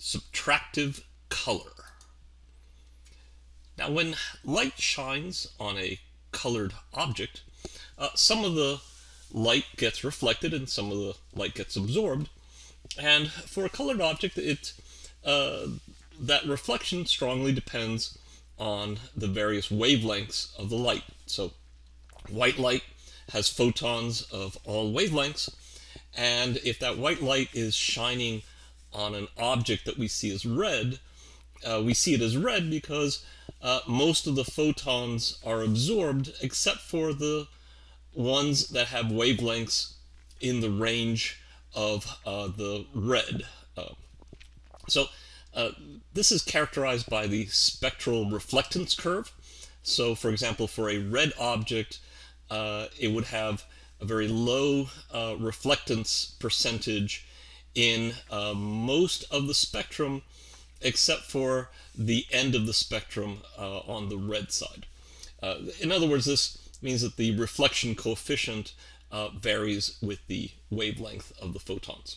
subtractive color. Now when light shines on a colored object, uh, some of the light gets reflected and some of the light gets absorbed. And for a colored object, it uh, that reflection strongly depends on the various wavelengths of the light. So white light has photons of all wavelengths, and if that white light is shining on an object that we see as red, uh, we see it as red because uh, most of the photons are absorbed except for the ones that have wavelengths in the range of uh, the red. Uh, so uh, this is characterized by the spectral reflectance curve. So for example, for a red object, uh, it would have a very low reflectance percentage in uh, most of the spectrum except for the end of the spectrum uh, on the red side. Uh, in other words, this means that the reflection coefficient uh, varies with the wavelength of the photons.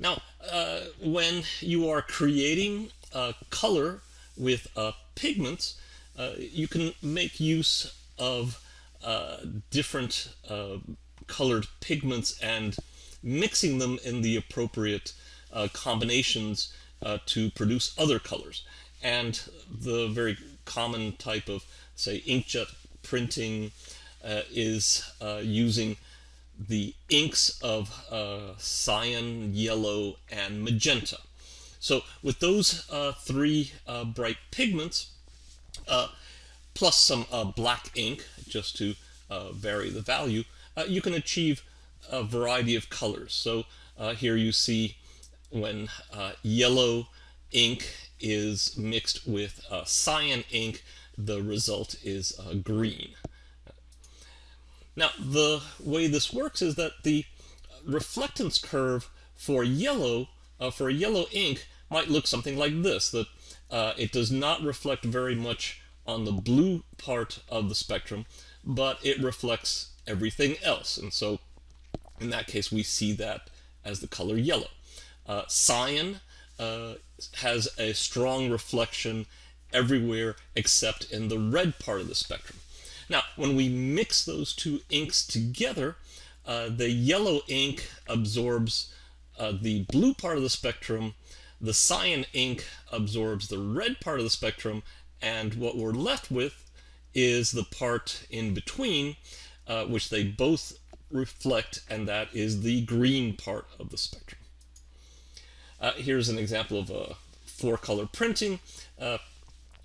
Now, uh, when you are creating color with pigments, you can make use of different colored pigments and mixing them in the appropriate uh, combinations uh, to produce other colors. And the very common type of, say, inkjet printing uh, is uh, using the inks of uh, cyan, yellow, and magenta. So with those uh, three bright pigments, plus some black ink, just to vary the value, you can achieve a variety of colors. So uh, here you see when uh, yellow ink is mixed with uh, cyan ink, the result is uh, green. Now, the way this works is that the reflectance curve for yellow, uh, for a yellow ink, might look something like this, that uh, it does not reflect very much on the blue part of the spectrum, but it reflects everything else. And so in that case, we see that as the color yellow. Uh, cyan uh, has a strong reflection everywhere except in the red part of the spectrum. Now, when we mix those two inks together, uh, the yellow ink absorbs uh, the blue part of the spectrum, the cyan ink absorbs the red part of the spectrum, and what we're left with is the part in between, uh, which they both reflect, and that is the green part of the spectrum. Uh, here's an example of a four-color printing. Uh,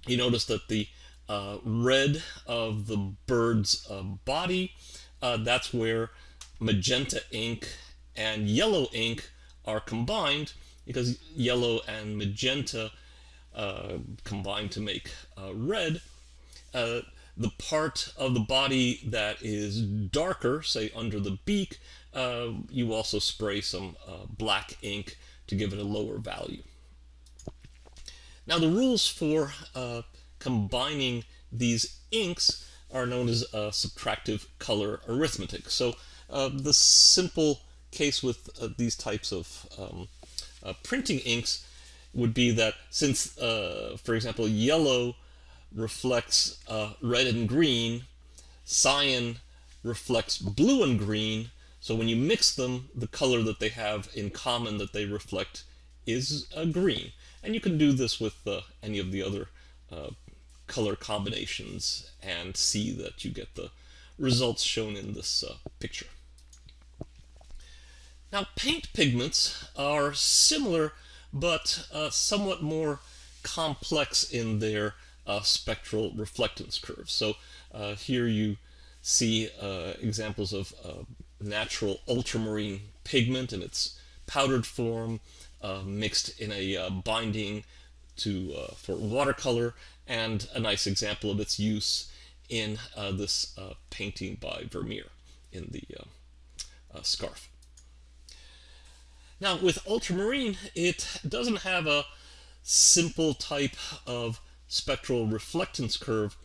you notice that the uh, red of the bird's uh, body, uh, that's where magenta ink and yellow ink are combined because yellow and magenta uh, combine to make red the part of the body that is darker, say under the beak, uh, you also spray some uh, black ink to give it a lower value. Now the rules for uh, combining these inks are known as uh, subtractive color arithmetic. So uh, the simple case with uh, these types of um, printing inks would be that since, for example, yellow reflects uh, red and green, cyan reflects blue and green, so when you mix them, the color that they have in common that they reflect is uh, green. And you can do this with uh, any of the other uh, color combinations and see that you get the results shown in this uh, picture. Now paint pigments are similar but uh, somewhat more complex in their uh, spectral reflectance curve. So uh, here you see uh, examples of uh, natural ultramarine pigment in its powdered form uh, mixed in a uh, binding to for watercolor and a nice example of its use in this painting by Vermeer in the scarf. Now with ultramarine, it doesn't have a simple type of spectral reflectance curve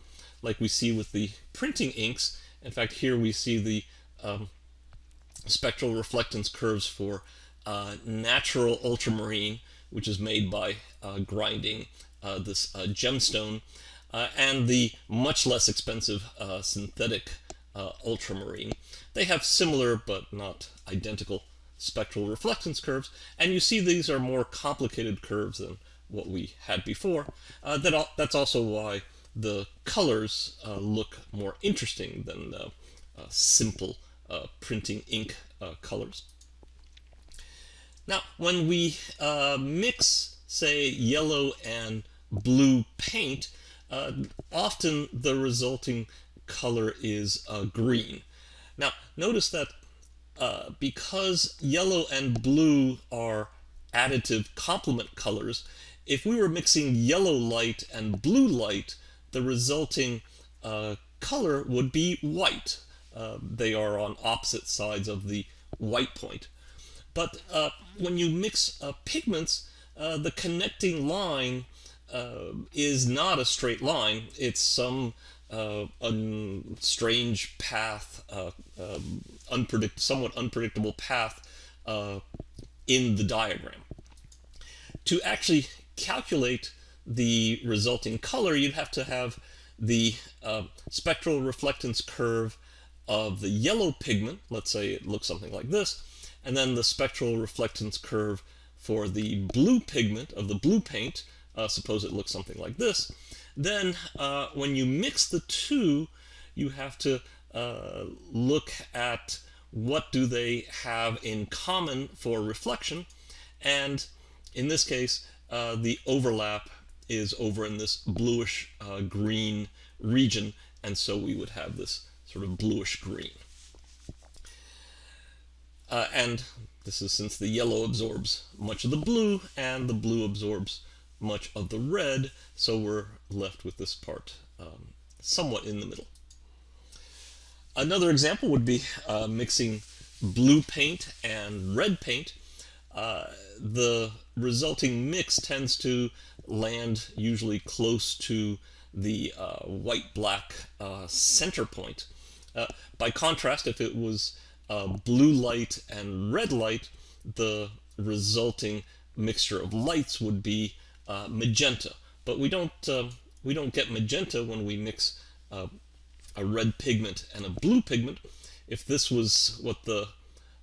like we see with the printing inks. In fact, here we see the um, spectral reflectance curves for uh, natural ultramarine, which is made by uh, grinding uh, this uh, gemstone, and the much less expensive synthetic ultramarine. They have similar but not identical spectral reflectance curves, and you see these are more complicated curves than what we had before. Uh, that that's also why the colors uh, look more interesting than uh, simple printing ink colors. Now, when we uh, mix, say, yellow and blue paint, uh, often the resulting color is uh, green. Now, notice that uh, because yellow and blue are additive complement colors, if we were mixing yellow light and blue light, the resulting uh, color would be white. Uh, they are on opposite sides of the white point. But uh, when you mix uh, pigments, uh, the connecting line uh, is not a straight line. It's some un strange path, um, unpredict somewhat unpredictable path in the diagram. To actually calculate the resulting color, you'd have to have the uh, spectral reflectance curve of the yellow pigment, let's say it looks something like this, and then the spectral reflectance curve for the blue pigment of the blue paint, uh, suppose it looks something like this, then uh, when you mix the two, you have to uh, look at what do they have in common for reflection, and in this case, uh, the overlap is over in this bluish uh, green region, and so we would have this sort of bluish green. Uh, and this is since the yellow absorbs much of the blue and the blue absorbs much of the red, so we're left with this part um, somewhat in the middle. Another example would be uh, mixing blue paint and red paint. Uh, the resulting mix tends to land usually close to the uh, white-black uh, center point. Uh, by contrast, if it was uh, blue light and red light, the resulting mixture of lights would be magenta. But we don't we don't get magenta when we mix a red pigment and a blue pigment. If this was what the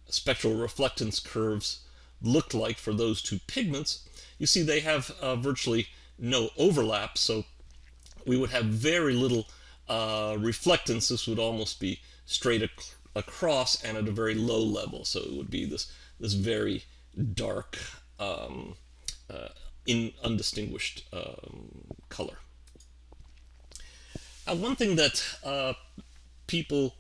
spectral reflectance curves looked like for those two pigments, you see they have uh, virtually no overlap, so we would have very little uh, reflectance. This would almost be straight across and at a very low level. So it would be this this very dark, um, uh, in undistinguished um, color. Now, one thing that uh, people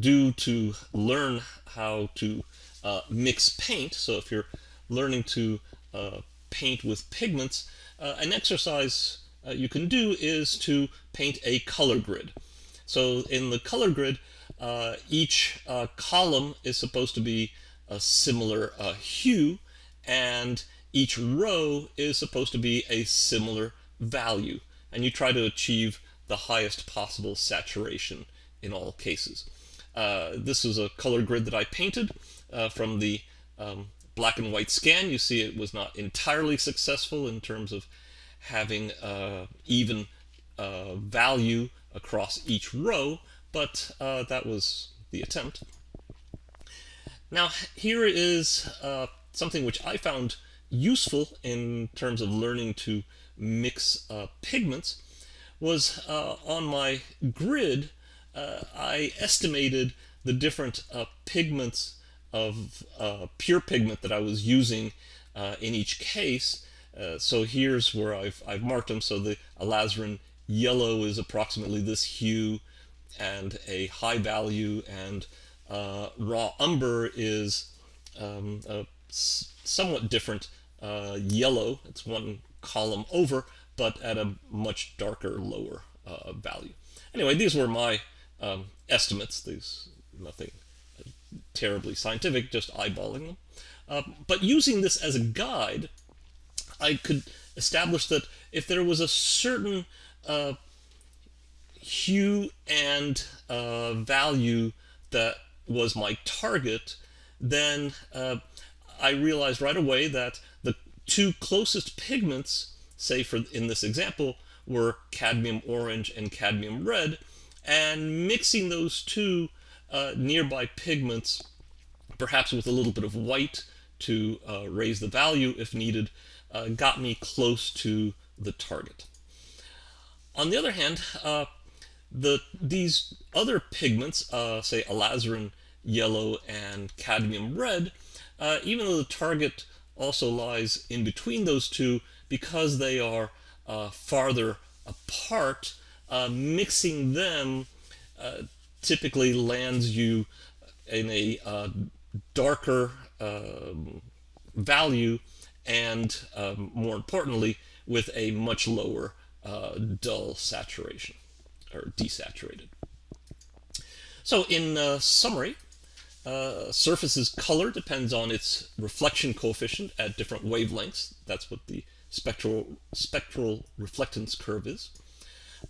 do to learn how to uh, mix paint, so if you're learning to uh, paint with pigments, uh, an exercise uh, you can do is to paint a color grid. So in the color grid, uh, each column is supposed to be a similar hue and each row is supposed to be a similar value and you try to achieve the highest possible saturation in all cases. Uh, this is a color grid that I painted uh, from the um, black and white scan. You see it was not entirely successful in terms of having uh, even value across each row, but uh, that was the attempt. Now here is uh, something which I found useful in terms of learning to mix uh, pigments was uh, on my grid uh, I estimated the different uh, pigments of pure pigment that I was using in each case so here's where I've, I've marked them so the alizarin yellow is approximately this hue and a high value and uh, raw umber is um, a somewhat different uh, yellow. It's one column over, but at a much darker, lower uh, value. Anyway, these were my um, estimates. These nothing terribly scientific, just eyeballing them. Uh, but using this as a guide, I could establish that if there was a certain uh, hue and uh, value that was my target, then uh, I realized right away that the two closest pigments, say for in this example, were cadmium orange and cadmium red, and mixing those two uh, nearby pigments, perhaps with a little bit of white to uh, raise the value if needed, uh, got me close to the target. On the other hand, uh, the these other pigments, uh, say alizarin yellow and cadmium red, uh, even though the target also lies in between those two, because they are farther apart, uh, mixing them uh, typically lands you in a uh, darker um, value and um, more importantly with a much lower uh, dull saturation or desaturated. So in uh, summary, uh, surface's color depends on its reflection coefficient at different wavelengths. That's what the spectral, spectral reflectance curve is.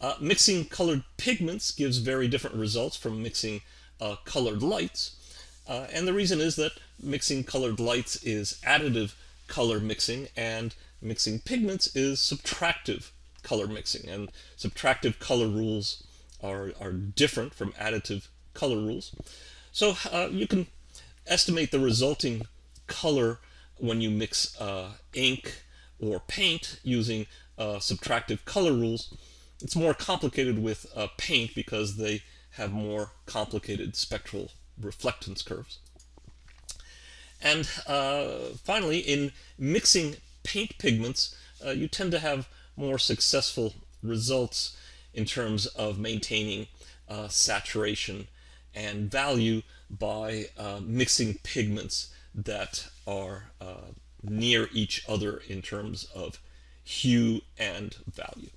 Uh, mixing colored pigments gives very different results from mixing uh, colored lights. Uh, and the reason is that mixing colored lights is additive color mixing and mixing pigments is subtractive color mixing. And subtractive color rules are, are different from additive color rules. So uh, you can estimate the resulting color when you mix uh, ink or paint using uh, subtractive color rules. It's more complicated with uh, paint because they have more complicated spectral reflectance curves. And uh, finally, in mixing paint pigments, uh, you tend to have more successful results in terms of maintaining uh, saturation and value by uh, mixing pigments that are uh, near each other in terms of hue and value.